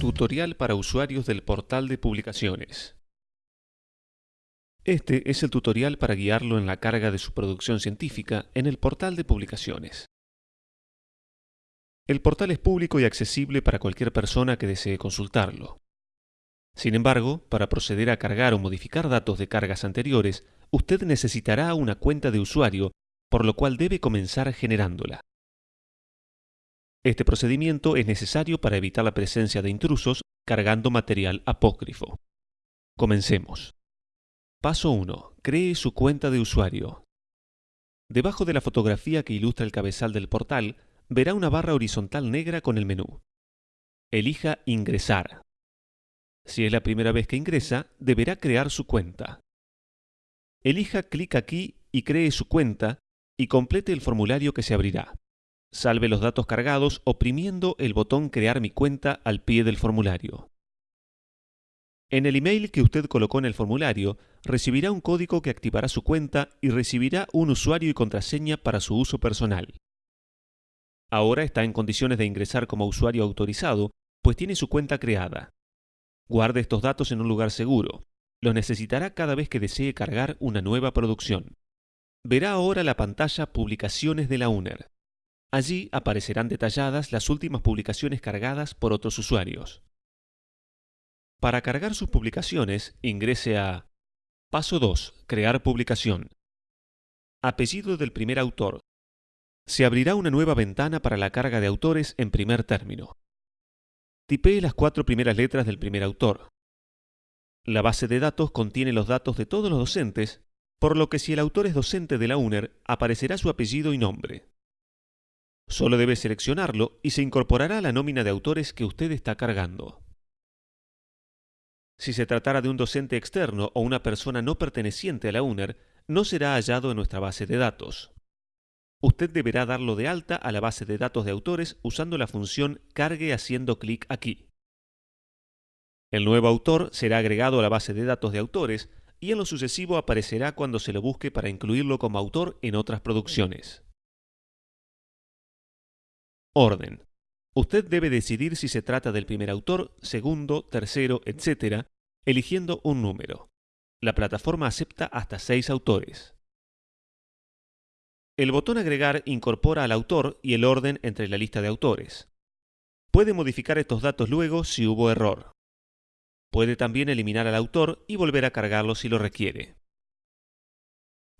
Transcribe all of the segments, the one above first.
Tutorial para usuarios del portal de publicaciones. Este es el tutorial para guiarlo en la carga de su producción científica en el portal de publicaciones. El portal es público y accesible para cualquier persona que desee consultarlo. Sin embargo, para proceder a cargar o modificar datos de cargas anteriores, usted necesitará una cuenta de usuario, por lo cual debe comenzar generándola. Este procedimiento es necesario para evitar la presencia de intrusos cargando material apócrifo. Comencemos. Paso 1. Cree su cuenta de usuario. Debajo de la fotografía que ilustra el cabezal del portal, verá una barra horizontal negra con el menú. Elija Ingresar. Si es la primera vez que ingresa, deberá crear su cuenta. Elija clic aquí y cree su cuenta y complete el formulario que se abrirá. Salve los datos cargados oprimiendo el botón Crear mi cuenta al pie del formulario. En el email que usted colocó en el formulario, recibirá un código que activará su cuenta y recibirá un usuario y contraseña para su uso personal. Ahora está en condiciones de ingresar como usuario autorizado, pues tiene su cuenta creada. Guarde estos datos en un lugar seguro. Los necesitará cada vez que desee cargar una nueva producción. Verá ahora la pantalla Publicaciones de la UNER. Allí aparecerán detalladas las últimas publicaciones cargadas por otros usuarios. Para cargar sus publicaciones, ingrese a Paso 2. Crear publicación. Apellido del primer autor. Se abrirá una nueva ventana para la carga de autores en primer término. Tipee las cuatro primeras letras del primer autor. La base de datos contiene los datos de todos los docentes, por lo que si el autor es docente de la UNER, aparecerá su apellido y nombre. Solo debe seleccionarlo y se incorporará a la nómina de autores que usted está cargando. Si se tratara de un docente externo o una persona no perteneciente a la UNER, no será hallado en nuestra base de datos. Usted deberá darlo de alta a la base de datos de autores usando la función cargue haciendo clic aquí. El nuevo autor será agregado a la base de datos de autores y en lo sucesivo aparecerá cuando se lo busque para incluirlo como autor en otras producciones. Orden. Usted debe decidir si se trata del primer autor, segundo, tercero, etc., eligiendo un número. La plataforma acepta hasta seis autores. El botón Agregar incorpora al autor y el orden entre la lista de autores. Puede modificar estos datos luego si hubo error. Puede también eliminar al autor y volver a cargarlo si lo requiere.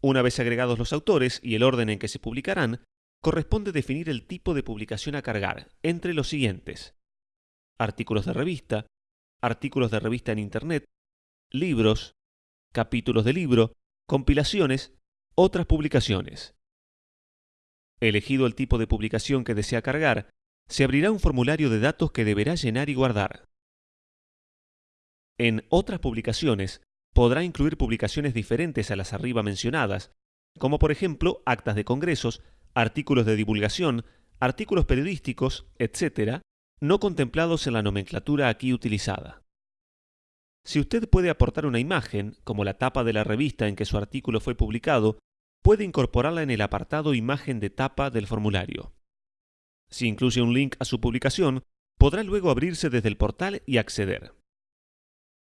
Una vez agregados los autores y el orden en que se publicarán, corresponde definir el tipo de publicación a cargar entre los siguientes. Artículos de revista, artículos de revista en Internet, libros, capítulos de libro, compilaciones, otras publicaciones. Elegido el tipo de publicación que desea cargar, se abrirá un formulario de datos que deberá llenar y guardar. En otras publicaciones, podrá incluir publicaciones diferentes a las arriba mencionadas, como por ejemplo actas de congresos, artículos de divulgación, artículos periodísticos, etc., no contemplados en la nomenclatura aquí utilizada. Si usted puede aportar una imagen, como la tapa de la revista en que su artículo fue publicado, puede incorporarla en el apartado Imagen de tapa del formulario. Si incluye un link a su publicación, podrá luego abrirse desde el portal y acceder.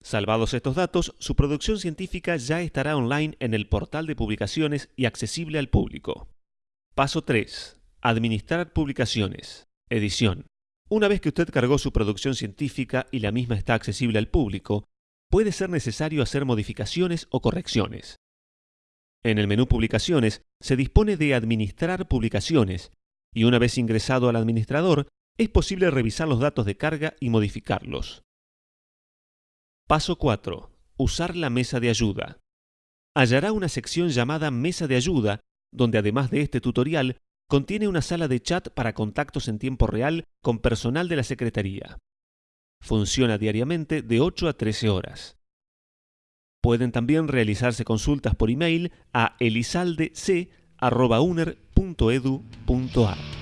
Salvados estos datos, su producción científica ya estará online en el portal de publicaciones y accesible al público. Paso 3. Administrar publicaciones. Edición. Una vez que usted cargó su producción científica y la misma está accesible al público, puede ser necesario hacer modificaciones o correcciones. En el menú Publicaciones se dispone de Administrar publicaciones y una vez ingresado al administrador, es posible revisar los datos de carga y modificarlos. Paso 4. Usar la mesa de ayuda. Hallará una sección llamada Mesa de ayuda donde además de este tutorial, contiene una sala de chat para contactos en tiempo real con personal de la Secretaría. Funciona diariamente de 8 a 13 horas. Pueden también realizarse consultas por email a elisaldec.uner.edu.ar.